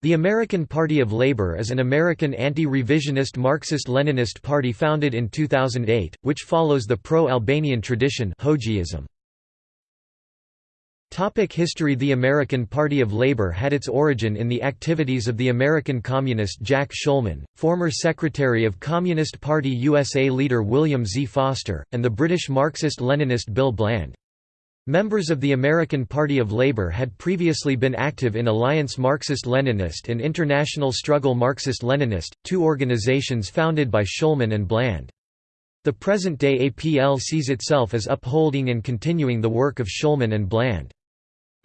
The American Party of Labor is an American anti-revisionist Marxist-Leninist party founded in 2008, which follows the pro-Albanian tradition Topic History The American Party of Labor had its origin in the activities of the American communist Jack Shulman, former Secretary of Communist Party USA leader William Z. Foster, and the British Marxist-Leninist Bill Bland. Members of the American Party of Labor had previously been active in Alliance Marxist-Leninist and International Struggle Marxist-Leninist, two organizations founded by Shulman and Bland. The present-day APL sees itself as upholding and continuing the work of Shulman and Bland.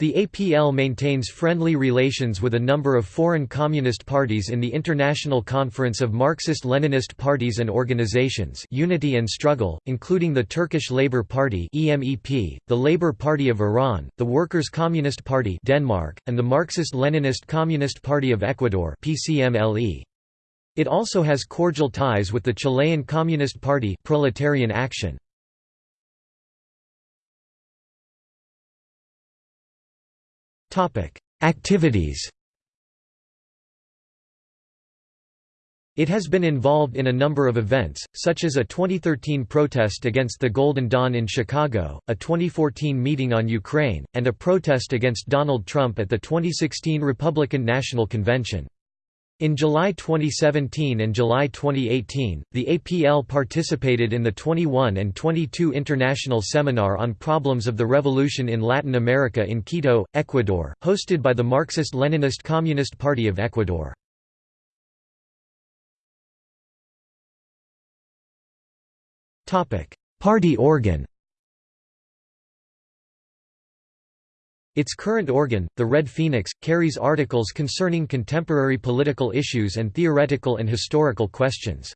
The APL maintains friendly relations with a number of foreign communist parties in the International Conference of Marxist-Leninist Parties and Organizations Unity and Struggle, including the Turkish Labour Party the Labour Party of Iran, the Workers' Communist Party Denmark, and the Marxist-Leninist Communist Party of Ecuador It also has cordial ties with the Chilean Communist Party Proletarian Action. Activities It has been involved in a number of events, such as a 2013 protest against the Golden Dawn in Chicago, a 2014 meeting on Ukraine, and a protest against Donald Trump at the 2016 Republican National Convention. In July 2017 and July 2018, the APL participated in the 21 and 22 International Seminar on Problems of the Revolution in Latin America in Quito, Ecuador, hosted by the Marxist-Leninist Communist Party of Ecuador. Party organ Its current organ, the Red Phoenix, carries articles concerning contemporary political issues and theoretical and historical questions.